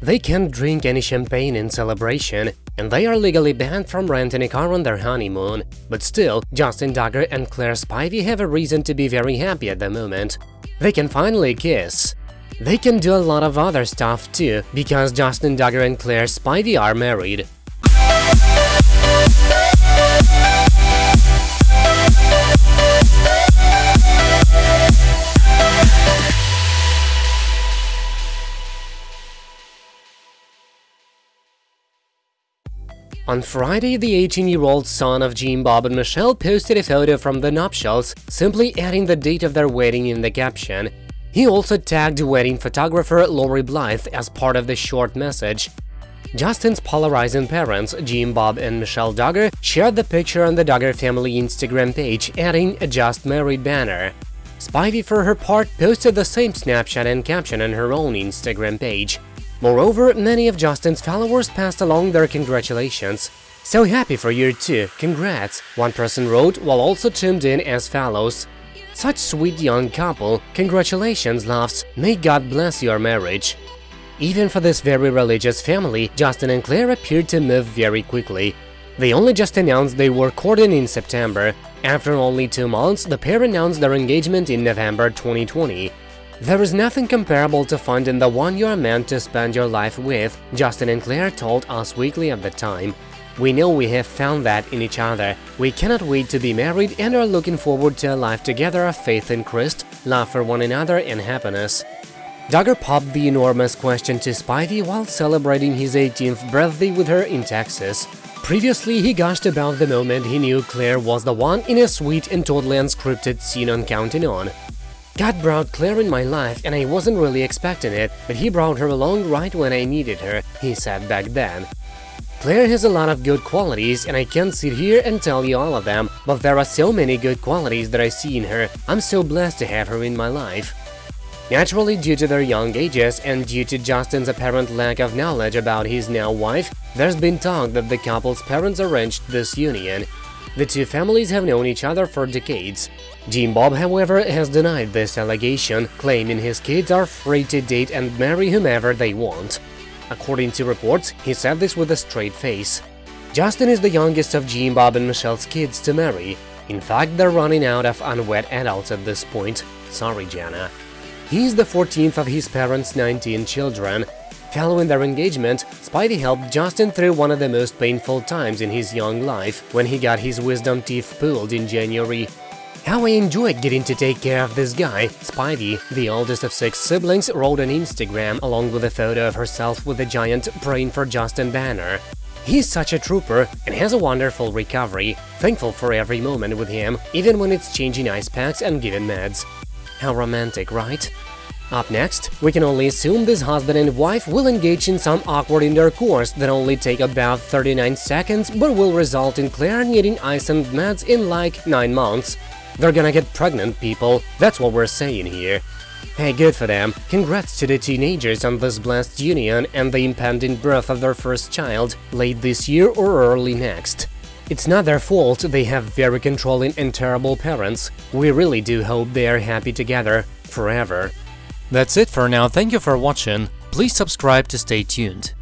They can't drink any champagne in celebration, and they are legally banned from renting a car on their honeymoon. But still, Justin Duggar and Claire Spivey have a reason to be very happy at the moment. They can finally kiss. They can do a lot of other stuff too, because Justin Duggar and Claire Spivey are married. On Friday, the 18-year-old son of Jim Bob and Michelle posted a photo from the nuptials, simply adding the date of their wedding in the caption. He also tagged wedding photographer Lori Blythe as part of the short message. Justin's polarizing parents, Jim Bob and Michelle Duggar, shared the picture on the Duggar family Instagram page, adding a Just Married banner. Spivey, for her part, posted the same snapshot and caption on her own Instagram page. Moreover, many of Justin's followers passed along their congratulations. So happy for you too, congrats, one person wrote while also tuned in as follows. Such sweet young couple, congratulations loves, may God bless your marriage. Even for this very religious family, Justin and Claire appeared to move very quickly. They only just announced they were courting in September. After only two months, the pair announced their engagement in November 2020. There is nothing comparable to finding the one you are meant to spend your life with, Justin and Claire told Us Weekly at the time. We know we have found that in each other. We cannot wait to be married and are looking forward to a life together of faith in Christ, love for one another and happiness. Duggar popped the enormous question to Spivey while celebrating his 18th birthday with her in Texas. Previously, he gushed about the moment he knew Claire was the one in a sweet and totally unscripted scene on Counting On. God brought Claire in my life and I wasn't really expecting it, but he brought her along right when I needed her, he said back then. Claire has a lot of good qualities and I can't sit here and tell you all of them, but there are so many good qualities that I see in her, I'm so blessed to have her in my life. Naturally, due to their young ages and due to Justin's apparent lack of knowledge about his now wife, there's been talk that the couple's parents arranged this union, the two families have known each other for decades. Jim Bob, however, has denied this allegation, claiming his kids are free to date and marry whomever they want. According to reports, he said this with a straight face. Justin is the youngest of Jim Bob and Michelle's kids to marry. In fact, they're running out of unwed adults at this point. Sorry, Jana. He's the 14th of his parents' 19 children, Following their engagement, Spivey helped Justin through one of the most painful times in his young life, when he got his wisdom teeth pulled in January. How I enjoyed getting to take care of this guy, Spivey, the oldest of six siblings, wrote on Instagram along with a photo of herself with a giant Praying for Justin banner. He's such a trooper and has a wonderful recovery, thankful for every moment with him, even when it's changing ice packs and giving meds. How romantic, right? Up next, we can only assume this husband and wife will engage in some awkward intercourse that only take about 39 seconds but will result in Claire needing ice and meds in like 9 months. They're gonna get pregnant, people, that's what we're saying here. Hey, good for them. Congrats to the teenagers on this blessed union and the impending birth of their first child, late this year or early next. It's not their fault they have very controlling and terrible parents. We really do hope they are happy together, forever. That's it for now, thank you for watching, please subscribe to stay tuned.